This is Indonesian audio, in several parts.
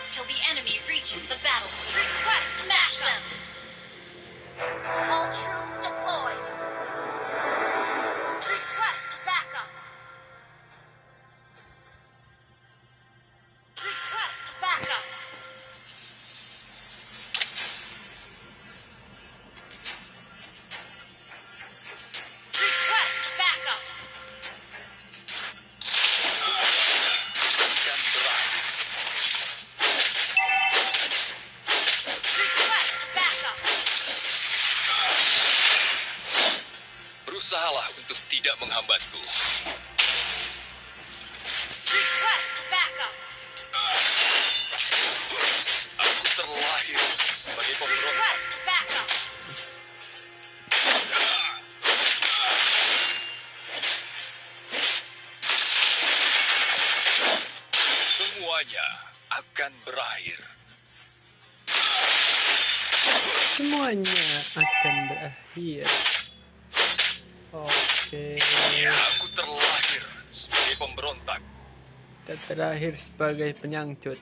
the enemy reaches the battlefield. Request smash them. Semuanya akan berakhir. Oke, Aku terlahir sebagai pemberontak. kita terakhir sebagai penyangcut.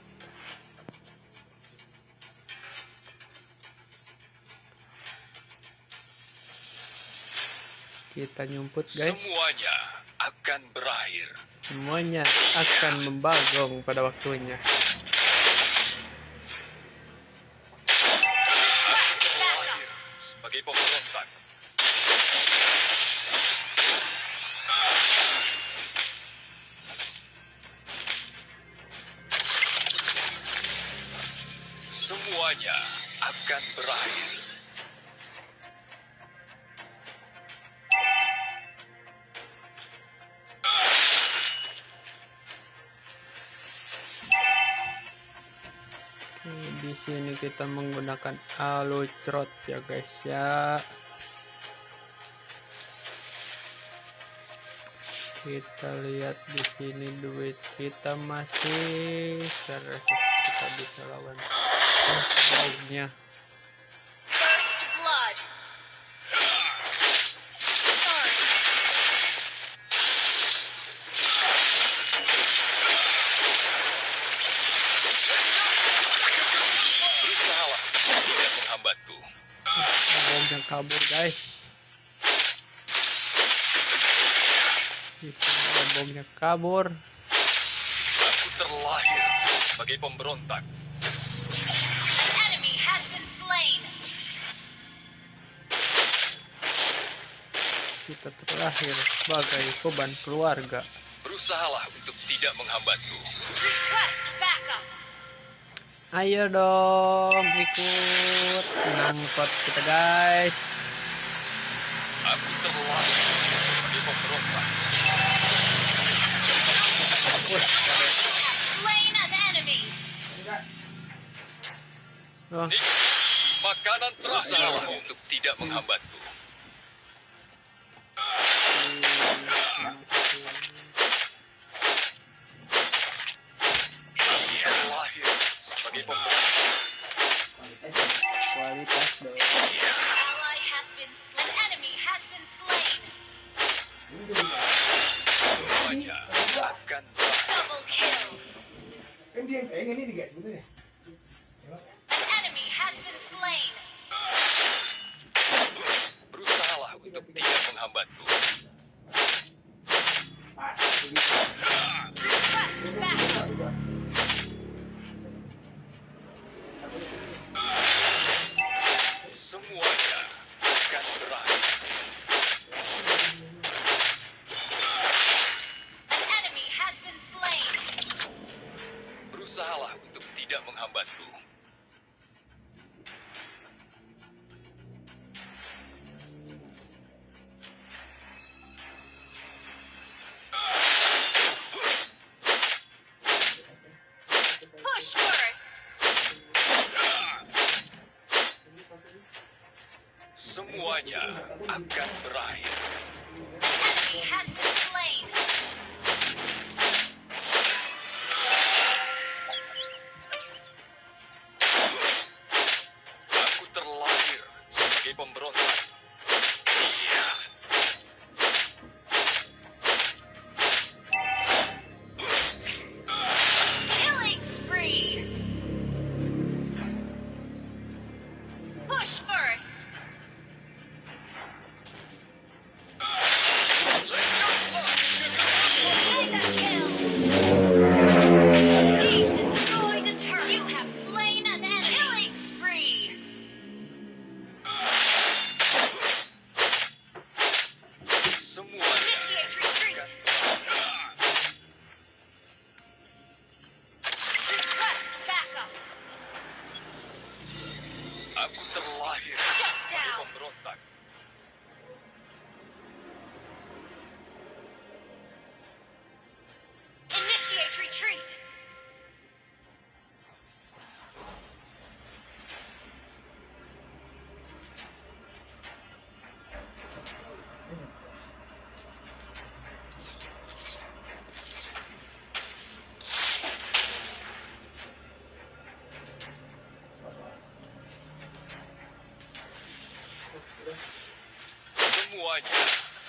Kita nyumput guys. Semuanya akan berakhir. Semuanya akan membagong pada waktunya. Di sini kita menggunakan alucrot ya guys ya. Kita lihat di sini duit kita masih 100 kita bisa lawan. First kabur guys. Bomnya kabur. Aku terlahir sebagai pemberontak. Kita terakhir sebagai beban keluarga. Berusahalah untuk tidak menghambatku. Request backup. Ayo dong ikut ngangkot kita guys. Aku an enemy. oh, makanan berusahalah untuk tidak menghambatku. Dia yang pengen ini guys sebenarnya. An enemy has been slain. Berusahalah untuk tidak menghambatku. Semuanya akan Shut down.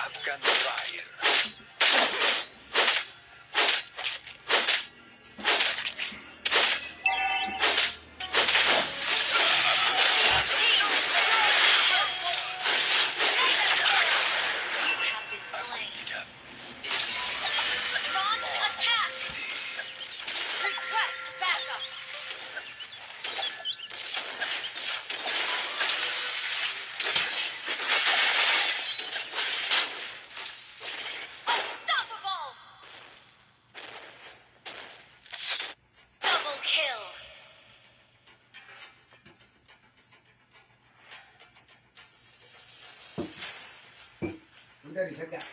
Afghan side. very forgot.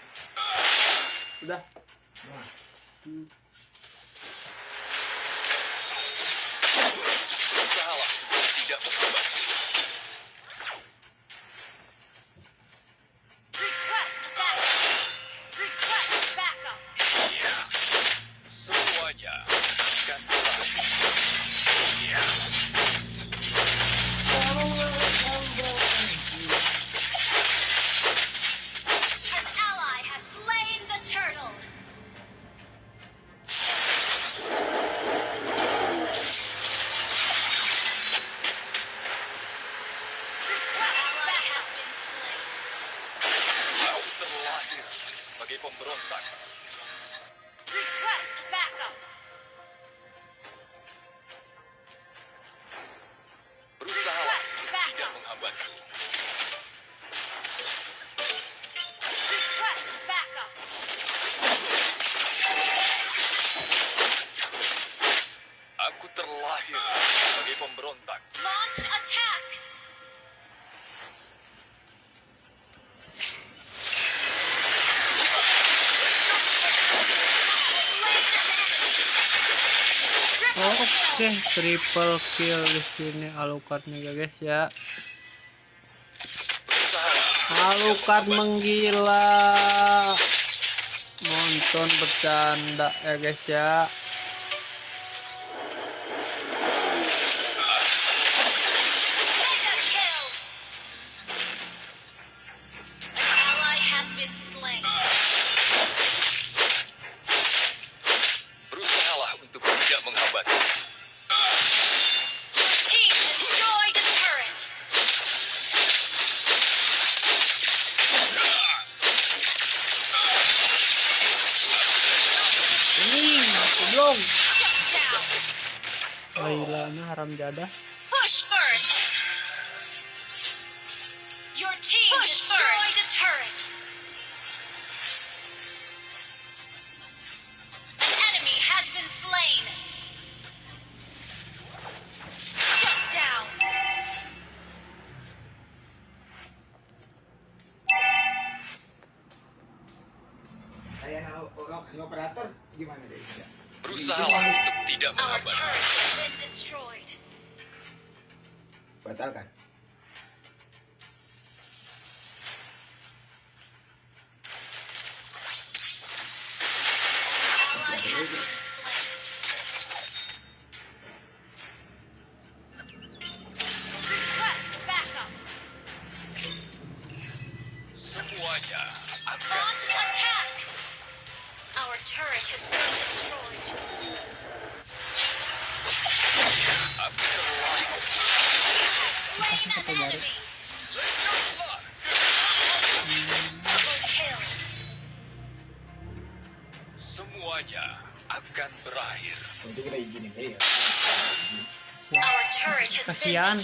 oke okay. triple kill di sini. Alucardnya guys ya. Alucard menggila. Nonton bercanda ya guys ya. got Our turn. semuanya akan berakhir. Jadi kita izinin eh, ya. Kasihan.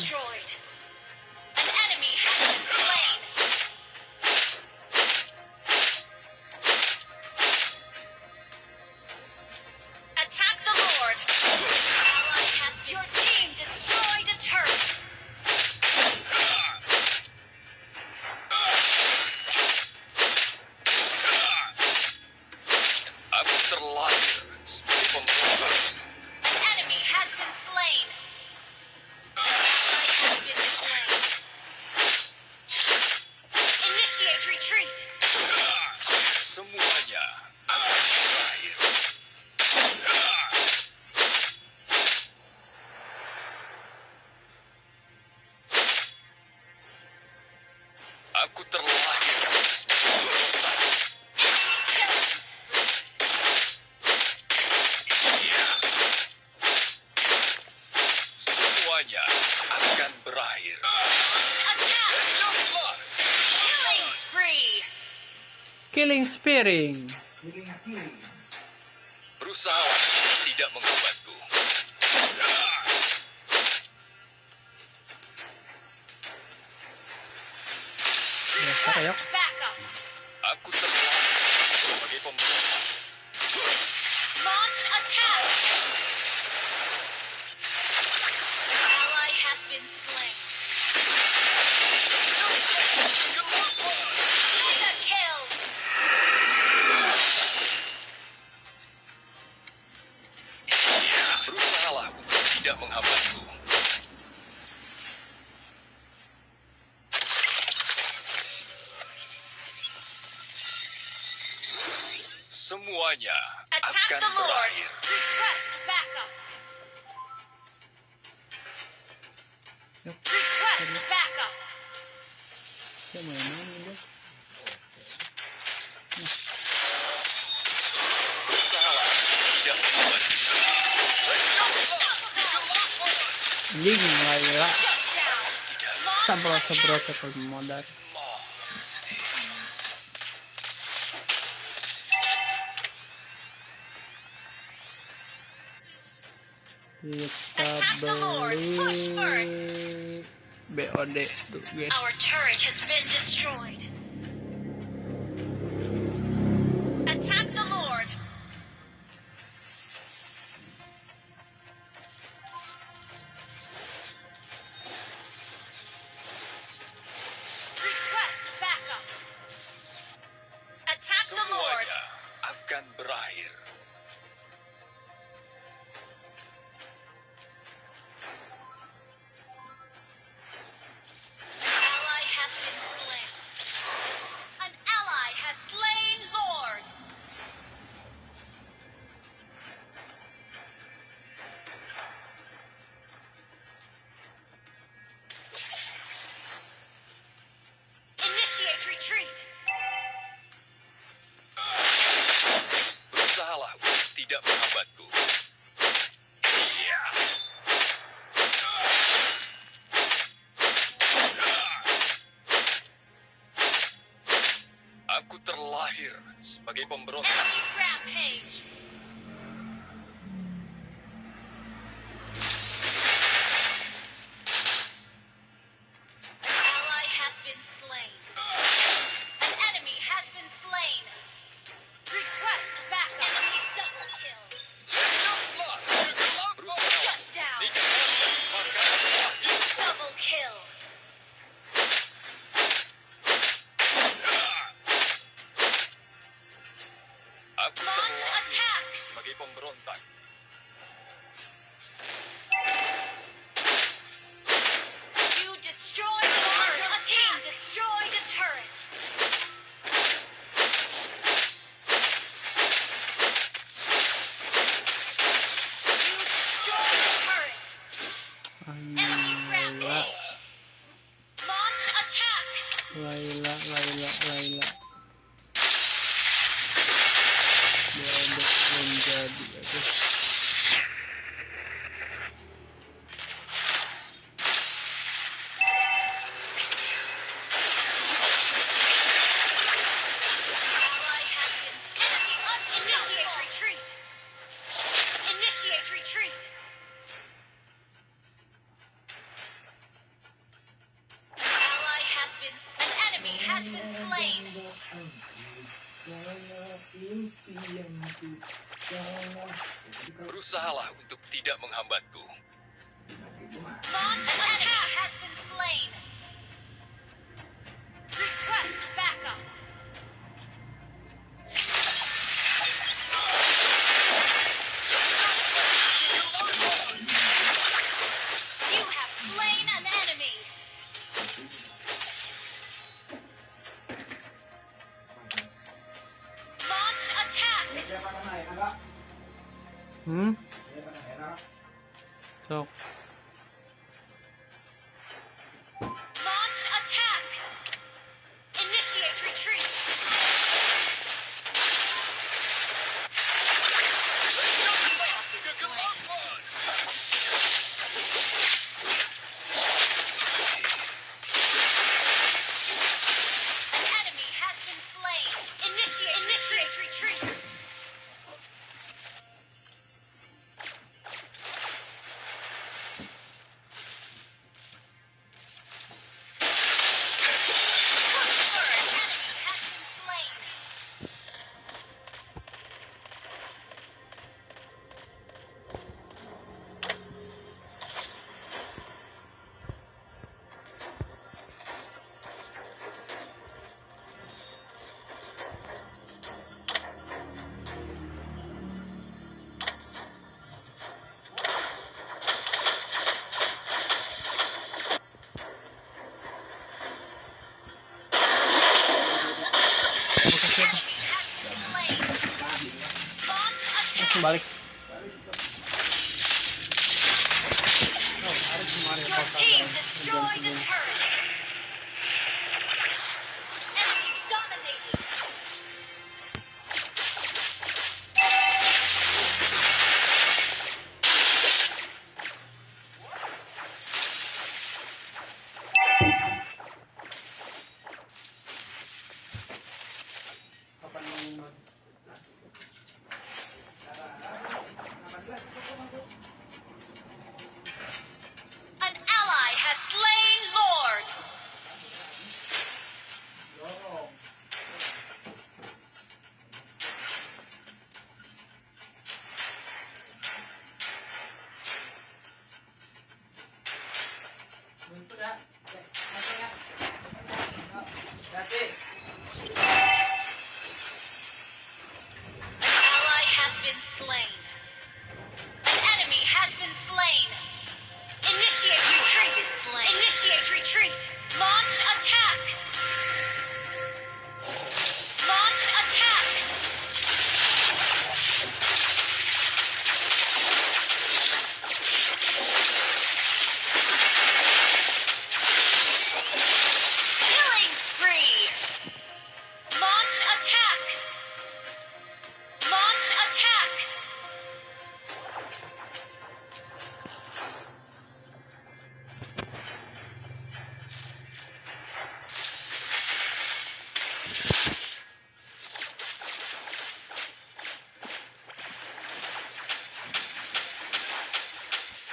semuanya. miring. Berusaha tidak mengubah Броня. Attack the Lord. Request backup. Request backup. Come on, man. Лиги, наверное. Собрался, собрался, как модар. Attack the Lord. Push for. BOD. Our turret has been destroyed. tidak menghambatku. Berusahalah untuk tidak menghambatku. Launch attack has been slain. Request backup. Balik. Your team destroyed a turret.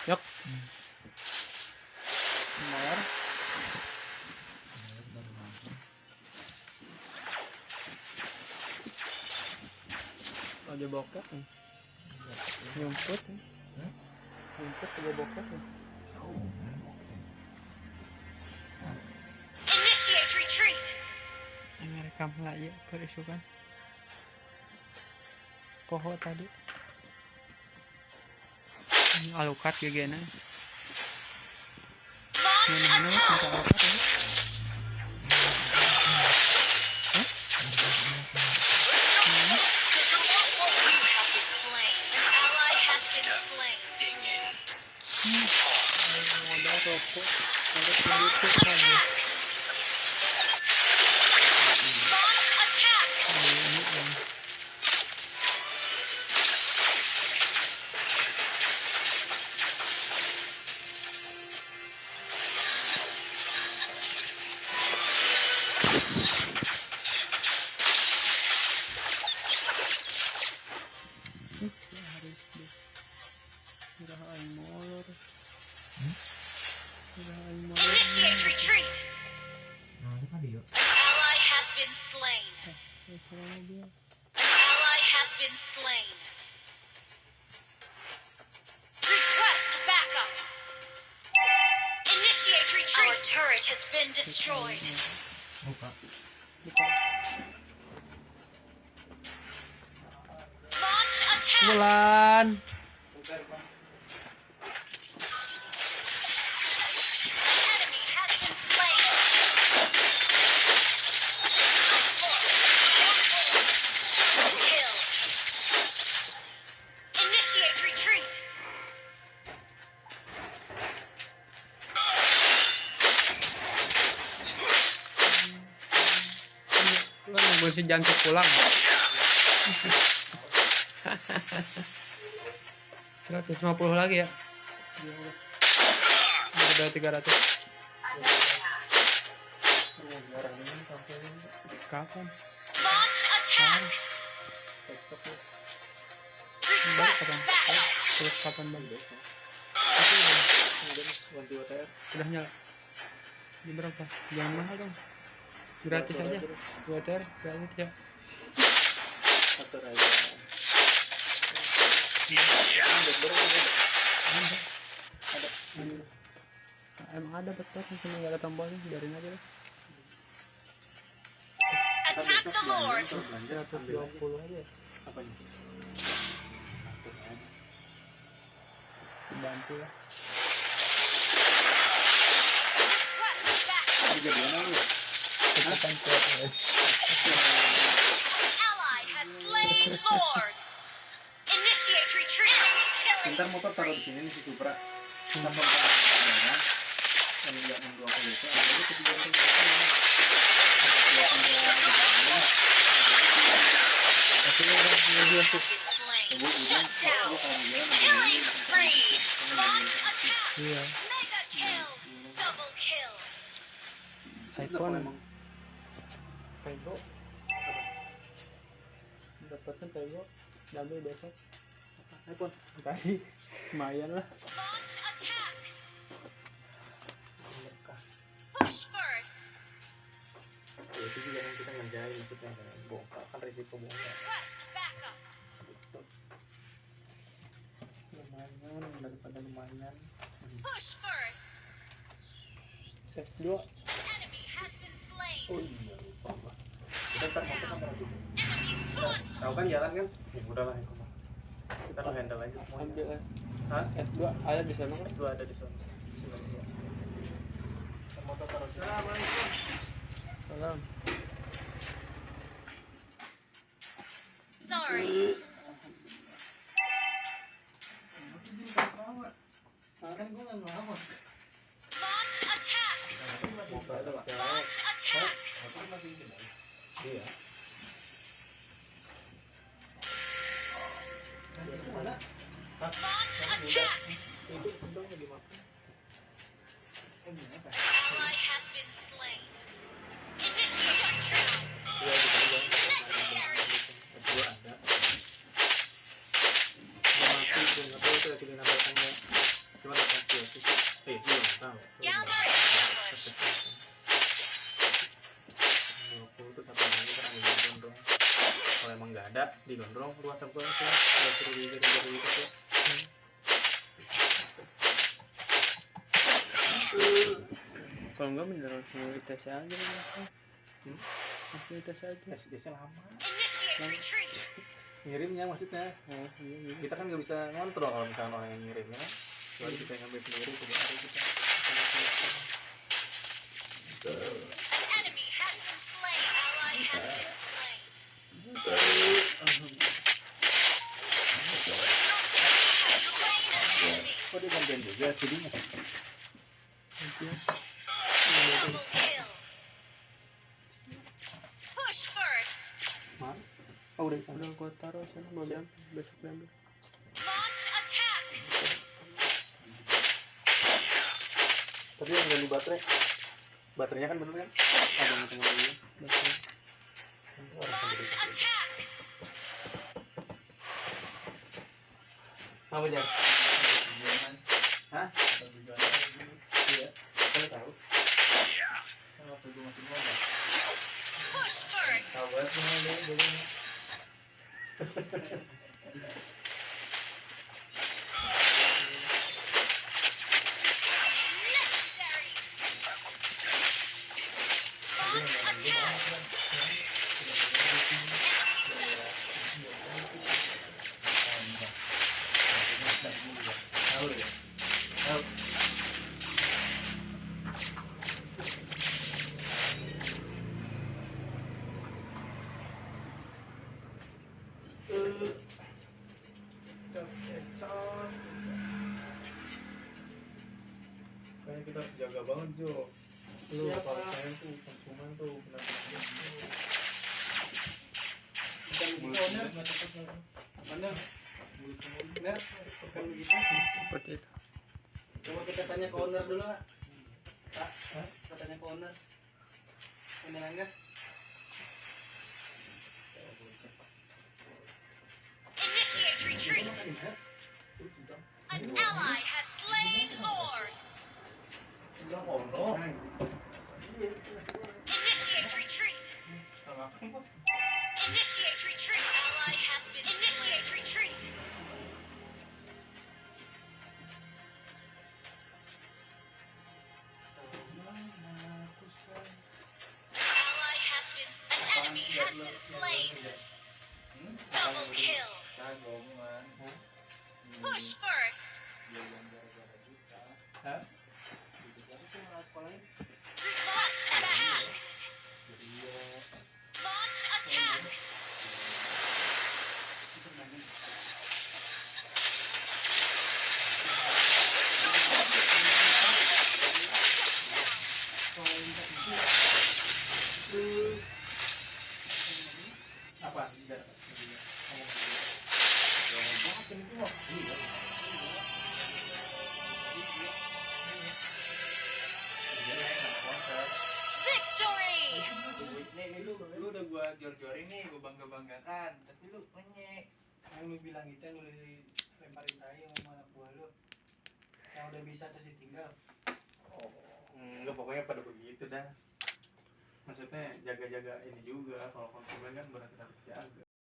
Yuk. Bayar. Ada bokep nih. Nyumput nih. Nyumput ada bokep nih. Initiate retreat. Yang rekam lah ya ke isu kan. Poho tadi. Gini. Alukat ya. You retreat. Lu nunggu si jantung pulang. 150 lagi ya. Udah 300. Kapan? Launch attack. Kapan? Udah nyala. Ini berapa? Jangan mahal dong. Gratis aja. Dua ter, gratis ya. Ada. Ada. Nah, emang ada betul, cuma nggak ada tombolnya, biarin aja deh. Attack the Lord. 120 aja. Bantu lah. Guys. Ntar motor taruh di sini nih si Supra kita pompa udara dan yang dua kali itu ada di. Iya. IPhone emang Pego. Dapatnya Pego. Besok. iPhone Tadi lumayan lah. Ya, itu juga yang kita ngerjain maksudnya kan bongkar kan risiko bongkar. Lumayan daripada lumayan. Push first. Set 2. Enemy has been slain. oh iya lupa gua kita ntar tahu kan jalan kan ya udah lah itu kita lo handle aja semuanya Ambil. Hah? S2 ada di sana kan? S2 ada di sana situ Salam. Sorry. kan gue nggak ngelawan Launch attack. Launch attack. iya di gondrong lu whatsapp gue langsung udah suruh di jadi jadi gitu. Tuh Kalau enggak bener langsung di tes aja. Hmm? Langsung di tes aja. Nya lama. ngirimnya maksudnya? Oh, iya iya. kita kan nggak bisa ngontrol kalau misalnya orang yang ngirim ya kan baru kita yang ngambil sendiri hari kita An enemy has been slain. Ally has been slain. Slain an enemy. kok oh udah Udah gua taruh sana besok tapi yang ganti baterai baterainya kan bener kan ada yang tengah lagi jar hah? Iya saya tahu. Kan waktu gue masih first. tahu banget semua dia dulu Necessary. Launch attack. tahu ya tahu Kayaknya kita harus jaga banget Jo Lu kalau saya tuh konsumen tuh kena bukan begitu owner mana benar bukan begitu Seperti itu. coba kita tanya ke owner dulu pak pak kita tanya ke owner owner enggak Initiate retreat. An ally has slain Lord. Initiate retreat. Initiate retreat. Ally has been initiate retreat. An ally has been an enemy has been slain. Double kill. Push first.